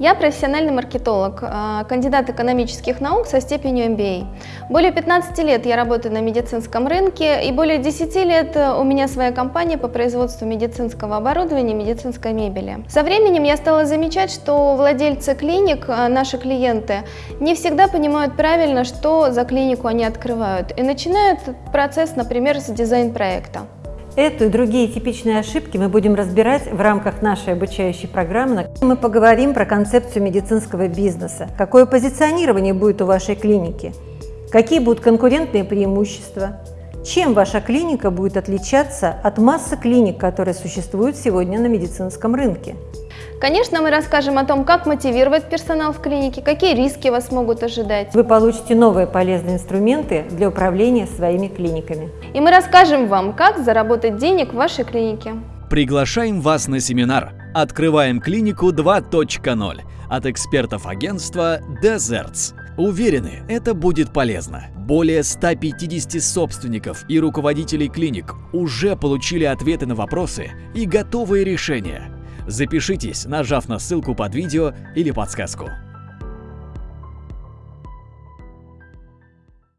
Я профессиональный маркетолог, э, кандидат экономических наук со степенью MBA. Более 15 лет я работаю на медицинском рынке и более 10 лет э, у меня своя компания по производству медицинского оборудования и медицинской мебели. Со временем я стала замечать, что владельцы клиник, э, наши клиенты, не всегда понимают правильно, что за клинику они открывают и начинают процесс, например, с дизайн-проекта. Эту и другие типичные ошибки мы будем разбирать в рамках нашей обучающей программы. Мы поговорим про концепцию медицинского бизнеса, какое позиционирование будет у вашей клиники, какие будут конкурентные преимущества, чем ваша клиника будет отличаться от массы клиник, которые существуют сегодня на медицинском рынке. Конечно, мы расскажем о том, как мотивировать персонал в клинике, какие риски вас могут ожидать. Вы получите новые полезные инструменты для управления своими клиниками. И мы расскажем вам, как заработать денег в вашей клинике. Приглашаем вас на семинар «Открываем клинику 2.0» от экспертов агентства Deserts. Уверены, это будет полезно. Более 150 собственников и руководителей клиник уже получили ответы на вопросы и готовые решения. Запишитесь, нажав на ссылку под видео или подсказку.